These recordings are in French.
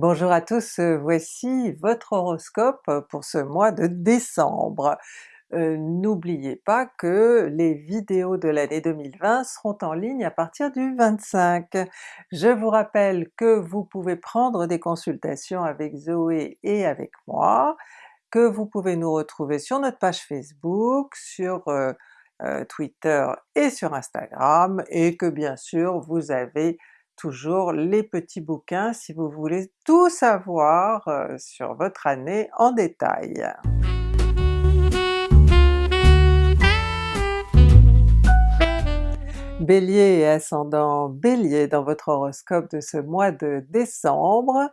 Bonjour à tous, euh, voici votre horoscope pour ce mois de décembre. Euh, N'oubliez pas que les vidéos de l'année 2020 seront en ligne à partir du 25. Je vous rappelle que vous pouvez prendre des consultations avec Zoé et avec moi, que vous pouvez nous retrouver sur notre page Facebook, sur euh, Twitter et sur Instagram, et que bien sûr vous avez toujours les petits bouquins si vous voulez tout savoir euh, sur votre année en détail. Bélier et ascendant Bélier dans votre horoscope de ce mois de décembre,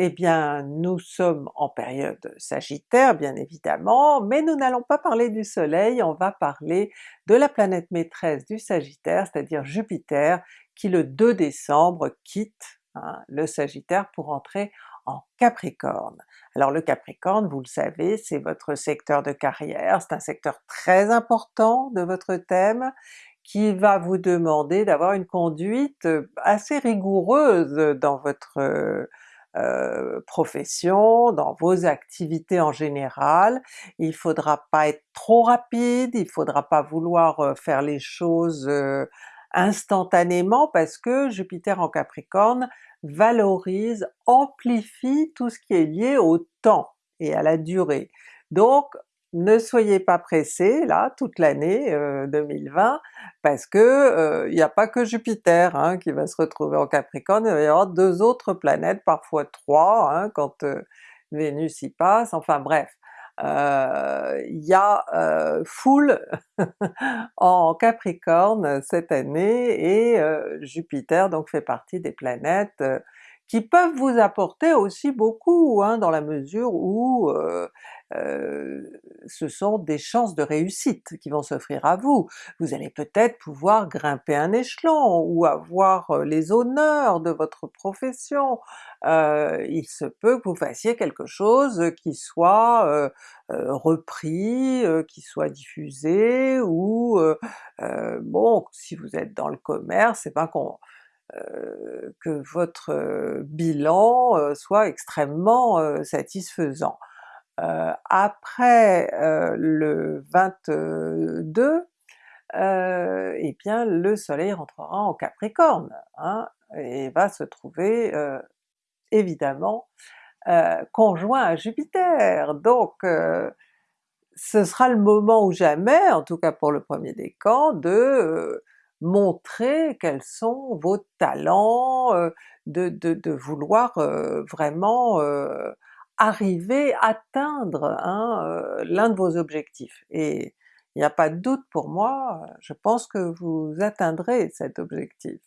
eh bien nous sommes en période Sagittaire bien évidemment, mais nous n'allons pas parler du soleil, on va parler de la planète maîtresse du Sagittaire, c'est-à-dire Jupiter, qui le 2 décembre quitte hein, le Sagittaire pour entrer en Capricorne. Alors le Capricorne, vous le savez, c'est votre secteur de carrière, c'est un secteur très important de votre thème, qui va vous demander d'avoir une conduite assez rigoureuse dans votre euh, profession, dans vos activités en général. Il faudra pas être trop rapide, il faudra pas vouloir euh, faire les choses euh, instantanément parce que Jupiter en Capricorne valorise, amplifie tout ce qui est lié au temps et à la durée. Donc ne soyez pas pressés là toute l'année 2020 euh, parce que il euh, n'y a pas que Jupiter hein, qui va se retrouver en Capricorne, il va y avoir deux autres planètes, parfois trois hein, quand euh, Vénus y passe, enfin bref il y a foule en Capricorne cette année et Jupiter donc fait partie des planètes qui peuvent vous apporter aussi beaucoup hein, dans la mesure où ce sont des chances de réussite qui vont s'offrir à vous. Vous allez peut-être pouvoir grimper un échelon ou avoir euh, les honneurs de votre profession. Euh, il se peut que vous fassiez quelque chose qui soit repris, qui soit diffusé, ou bon, si vous êtes dans le commerce, c'est pas qu'on que votre bilan soit extrêmement satisfaisant. Euh, après euh, le 22, euh, eh bien le soleil rentrera en Capricorne, hein, et va se trouver évidemment conjoint à Jupiter, donc ce sera le moment ou jamais, en tout cas pour le premier décan, de montrer quels sont vos talents, de, de, de vouloir vraiment arriver, atteindre hein, euh, l'un de vos objectifs. Et il n'y a pas de doute pour moi, je pense que vous atteindrez cet objectif.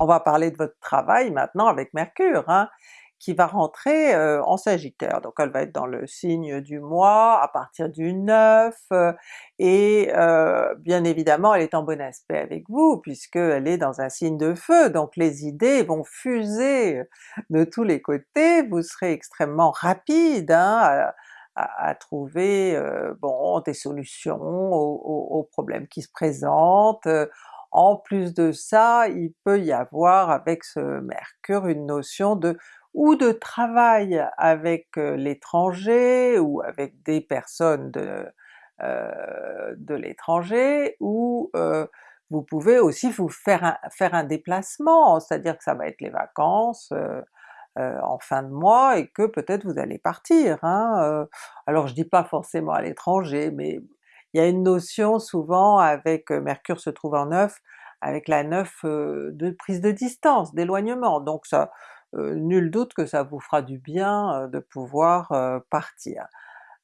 On va parler de votre travail maintenant avec Mercure. Hein qui va rentrer euh, en Sagittaire, donc elle va être dans le signe du mois à partir du 9, euh, et euh, bien évidemment elle est en bon aspect avec vous puisqu'elle est dans un signe de feu, donc les idées vont fuser de tous les côtés, vous serez extrêmement rapide hein, à, trouver bon des solutions aux, problèmes qui se présentent, en plus de ça, il peut y avoir avec ce Mercure une notion de ou de travail avec l'étranger ou avec des personnes de, de l'étranger, ou vous pouvez aussi vous faire un, faire un déplacement, c'est-à-dire que ça va être les vacances en fin de mois et que peut-être vous allez partir. Hein, alors je dis pas forcément à l'étranger, mais il y a une notion souvent avec Mercure se trouve en neuf, avec la neuf de prise de distance, d'éloignement, donc ça nul doute que ça vous fera du bien de pouvoir partir.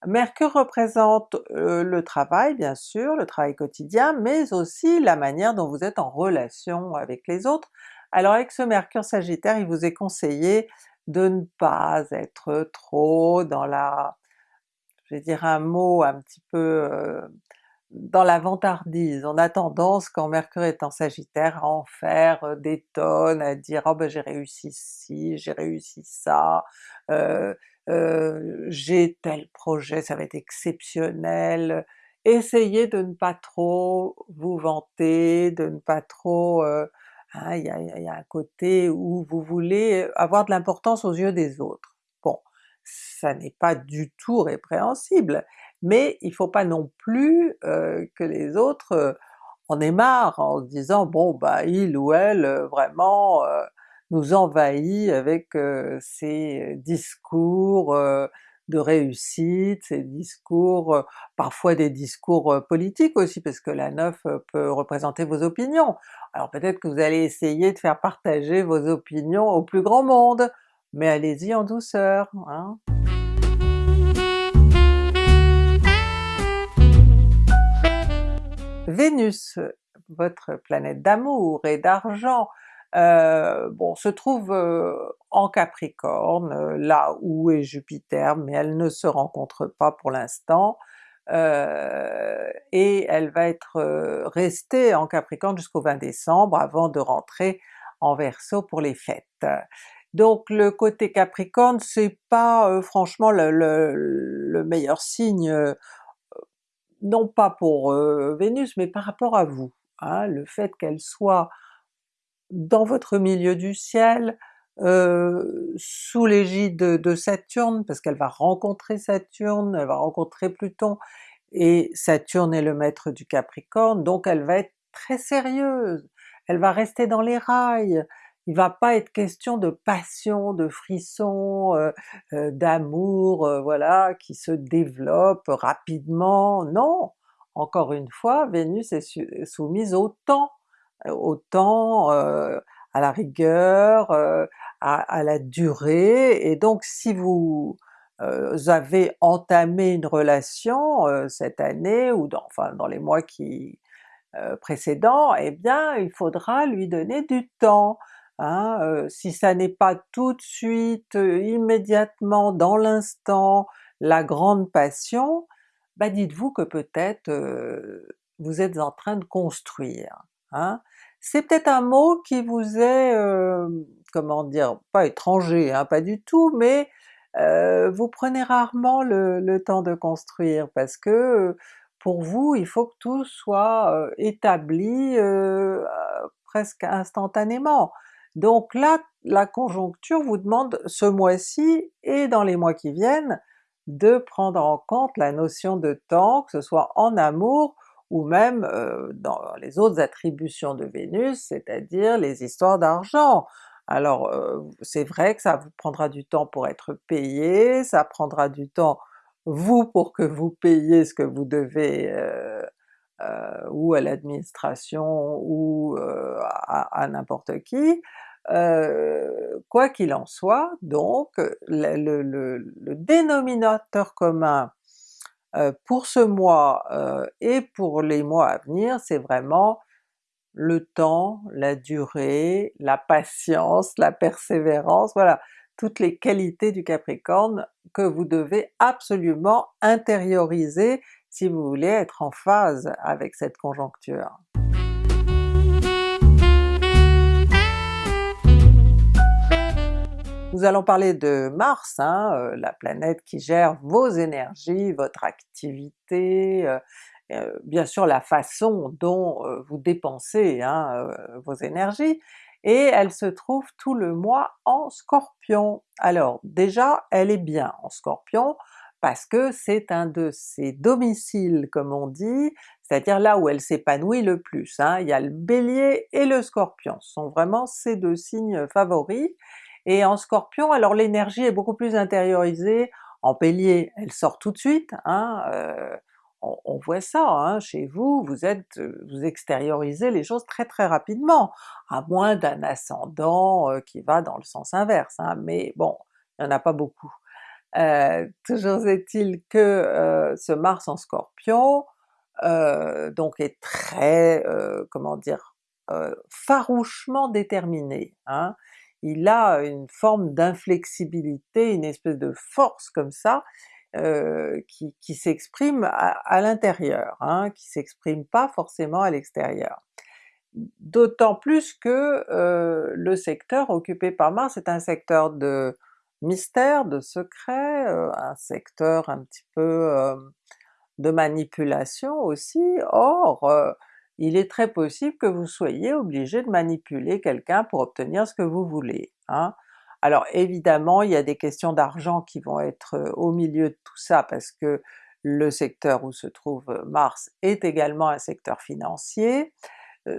Mercure représente le travail bien sûr, le travail quotidien, mais aussi la manière dont vous êtes en relation avec les autres. Alors avec ce Mercure Sagittaire, il vous est conseillé de ne pas être trop dans la, je vais dire un mot un petit peu dans la vantardise. On a tendance, quand Mercure est en Sagittaire, à en faire des tonnes, à dire « oh ben j'ai réussi ci, j'ai réussi ça, j'ai tel projet, ça va être exceptionnel », essayez de ne pas trop vous vanter, de ne pas trop... Hein, il y, a, un côté où vous voulez avoir de l'importance aux yeux des autres. Bon, ça n'est pas du tout répréhensible, mais il faut pas non plus euh, que les autres euh, en aient marre en se disant bon bah il ou elle vraiment nous envahit avec ses discours de réussite, ces discours, euh, parfois des discours euh, politiques aussi, parce que la neuf euh, peut représenter vos opinions. Alors peut-être que vous allez essayer de faire partager vos opinions au plus grand monde, mais allez-y en douceur. Hein. Vénus, votre planète d'amour et d'argent, euh, bon, se trouve euh, en Capricorne, euh, là où est Jupiter, mais elle ne se rencontre pas pour l'instant, et elle va être restée en Capricorne jusqu'au 20 décembre avant de rentrer en Verseau pour les fêtes. Donc le côté Capricorne c'est pas franchement le, le, meilleur signe, non pas pour Vénus, mais par rapport à vous. Hein, le fait qu'elle soit dans votre milieu du ciel, euh, sous l'égide de, Saturne, parce qu'elle va rencontrer Saturne, elle va rencontrer Pluton, et Saturne est le maître du Capricorne, donc elle va être très sérieuse, elle va rester dans les rails, il va pas être question de passion, de frisson, euh, euh, d'amour, voilà, qui se développe rapidement, non! Encore une fois, Vénus est soumise au temps, au temps, euh, à la rigueur, euh, à, la durée, et donc si vous euh, avez entamé une relation cette année, ou dans, enfin dans les mois qui précédents, eh bien il faudra lui donner du temps. Hein, si ça n'est pas tout de suite, immédiatement, dans l'instant, la grande passion, bah dites-vous que peut-être vous êtes en train de construire. Hein. C'est peut-être un mot qui vous est, comment dire, pas étranger, hein, pas du tout, mais vous prenez rarement le, temps de construire parce que pour vous il faut que tout soit établi presque instantanément. Donc là, la conjoncture vous demande ce mois-ci et dans les mois qui viennent de prendre en compte la notion de temps, que ce soit en amour ou même dans les autres attributions de Vénus, c'est-à-dire les histoires d'argent. Alors c'est vrai que ça vous prendra du temps pour être payé, ça prendra du temps vous pour que vous payiez ce que vous devez ou à l'administration ou à, n'importe qui, quoi qu'il en soit, donc le dénominateur commun euh, pour ce mois euh, et pour les mois à venir, c'est vraiment le temps, la durée, la patience, la persévérance, voilà, toutes les qualités du Capricorne que vous devez absolument intérioriser si vous voulez être en phase avec cette conjoncture. Nous allons parler de Mars, hein, euh, la planète qui gère vos énergies, votre activité, euh, euh, bien sûr la façon dont vous dépensez hein, vos énergies, et elle se trouve tout le mois en Scorpion. Alors déjà, elle est bien en Scorpion, parce que c'est un de ses domiciles comme on dit, c'est-à-dire là où elle s'épanouit le plus. Hein. Il y a le Bélier et le Scorpion, ce sont vraiment ses deux signes favoris, et en Scorpion, alors l'énergie est beaucoup plus intériorisée, en Bélier elle sort tout de suite, hein, euh, on, voit ça hein, chez vous, vous êtes, vous extériorisez les choses très très rapidement, à moins d'un ascendant euh, qui va dans le sens inverse, mais bon, il n'y en a pas beaucoup. Euh, toujours est-il que ce Mars en Scorpion donc est très, comment dire, farouchement déterminé. Hein il a une forme d'inflexibilité, une espèce de force comme ça, euh, qui, s'exprime à, l'intérieur, hein, qui s'exprime pas forcément à l'extérieur. D'autant plus que euh, le secteur occupé par Mars est un secteur de mystère, de secret, euh, un secteur un petit peu de manipulation aussi, or euh, il est très possible que vous soyez obligé de manipuler quelqu'un pour obtenir ce que vous voulez. Hein. Alors évidemment il y a des questions d'argent qui vont être euh, au milieu de tout ça parce que le secteur où se trouve Mars est également un secteur financier, euh,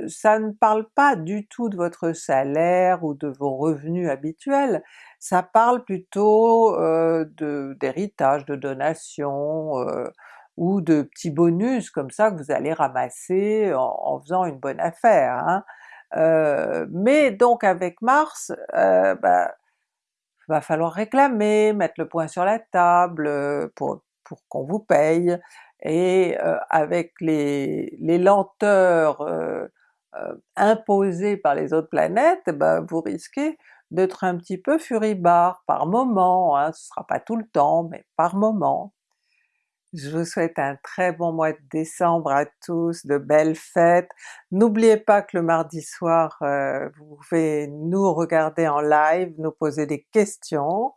ça ne parle pas du tout de votre salaire ou de vos revenus habituels, ça parle plutôt d'héritage, de, donations, euh, ou de petits bonus comme ça que vous allez ramasser en, faisant une bonne affaire. Hein. Mais donc avec Mars, euh, bah, va falloir réclamer, mettre le point sur la table pour, pour qu'on vous paye, et avec les, les lenteurs imposé par les autres planètes, ben vous risquez d'être un petit peu furibard par moment, hein, ce sera pas tout le temps, mais par moment. Je vous souhaite un très bon mois de décembre à tous, de belles fêtes. N'oubliez pas que le mardi soir, euh, vous pouvez nous regarder en live, nous poser des questions,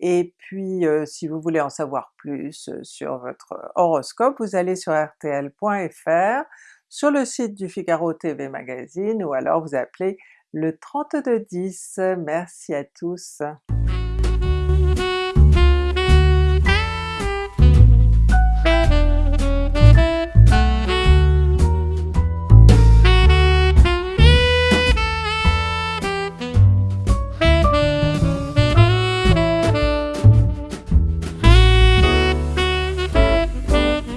et puis euh, si vous voulez en savoir plus sur votre horoscope, vous allez sur rtl.fr, sur le site du Figaro TV Magazine ou alors vous appelez le 3210. Merci à tous!